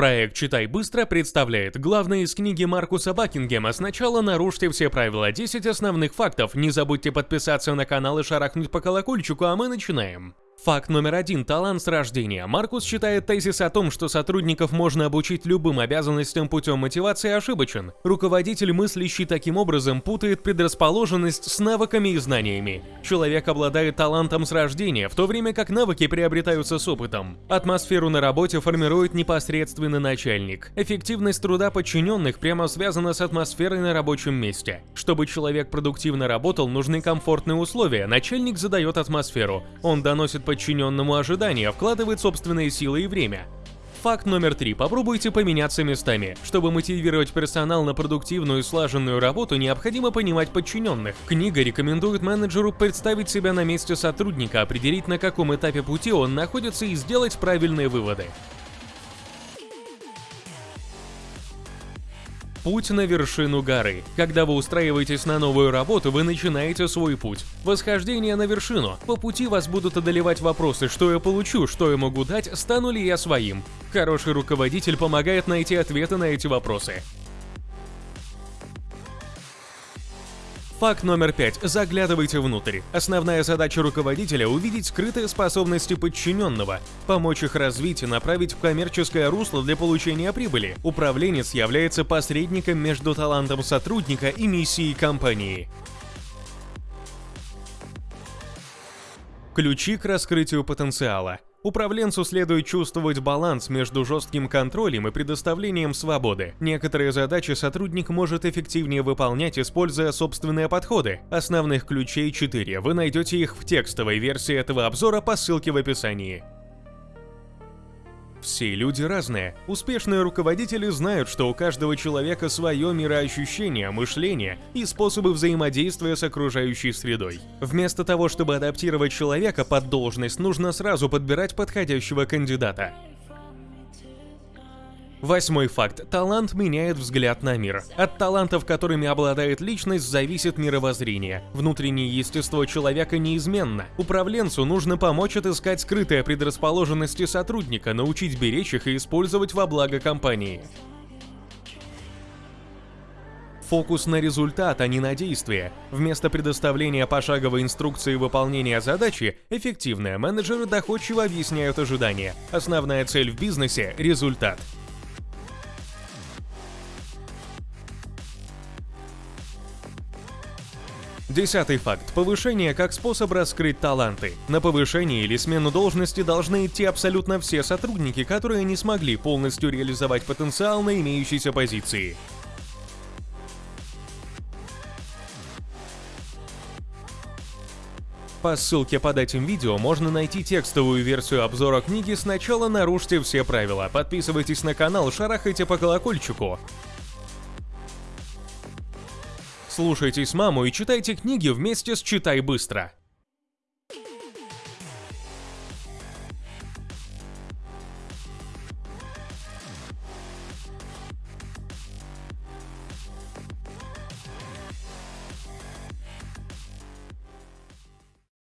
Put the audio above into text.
Проект «Читай быстро» представляет главное из книги Маркуса Бакингема «Сначала нарушьте все правила. 10 основных фактов». Не забудьте подписаться на канал и шарахнуть по колокольчику, а мы начинаем. Факт номер один – талант с рождения. Маркус считает тезис о том, что сотрудников можно обучить любым обязанностям путем мотивации ошибочен. Руководитель, мыслящий таким образом, путает предрасположенность с навыками и знаниями. Человек обладает талантом с рождения, в то время как навыки приобретаются с опытом. Атмосферу на работе формирует непосредственно начальник. Эффективность труда подчиненных прямо связана с атмосферой на рабочем месте. Чтобы человек продуктивно работал, нужны комфортные условия. Начальник задает атмосферу. Он доносит подчиненному ожидания, вкладывает собственные силы и время. Факт номер три. Попробуйте поменяться местами. Чтобы мотивировать персонал на продуктивную и слаженную работу, необходимо понимать подчиненных. Книга рекомендует менеджеру представить себя на месте сотрудника, определить на каком этапе пути он находится и сделать правильные выводы. Путь на вершину горы. Когда вы устраиваетесь на новую работу, вы начинаете свой путь. Восхождение на вершину. По пути вас будут одолевать вопросы, что я получу, что я могу дать, стану ли я своим. Хороший руководитель помогает найти ответы на эти вопросы. Факт номер пять. Заглядывайте внутрь. Основная задача руководителя – увидеть скрытые способности подчиненного, помочь их развить и направить в коммерческое русло для получения прибыли. Управленец является посредником между талантом сотрудника и миссией компании. Ключи к раскрытию потенциала. Управленцу следует чувствовать баланс между жестким контролем и предоставлением свободы. Некоторые задачи сотрудник может эффективнее выполнять, используя собственные подходы. Основных ключей 4. Вы найдете их в текстовой версии этого обзора по ссылке в описании. Все люди разные. Успешные руководители знают, что у каждого человека свое мироощущение, мышление и способы взаимодействия с окружающей средой. Вместо того, чтобы адаптировать человека под должность, нужно сразу подбирать подходящего кандидата. Восьмой факт. Талант меняет взгляд на мир. От талантов, которыми обладает личность, зависит мировоззрение. Внутреннее естество человека неизменно. Управленцу нужно помочь отыскать скрытые предрасположенности сотрудника, научить беречь их и использовать во благо компании. Фокус на результат, а не на действие. Вместо предоставления пошаговой инструкции выполнения задачи, эффективные менеджеры доходчиво объясняют ожидания. Основная цель в бизнесе – результат. Десятый факт. Повышение как способ раскрыть таланты. На повышение или смену должности должны идти абсолютно все сотрудники, которые не смогли полностью реализовать потенциал на имеющейся позиции. По ссылке под этим видео можно найти текстовую версию обзора книги «Сначала нарушьте все правила». Подписывайтесь на канал, шарахайте по колокольчику. Слушайтесь маму и читайте книги вместе с «Читай быстро».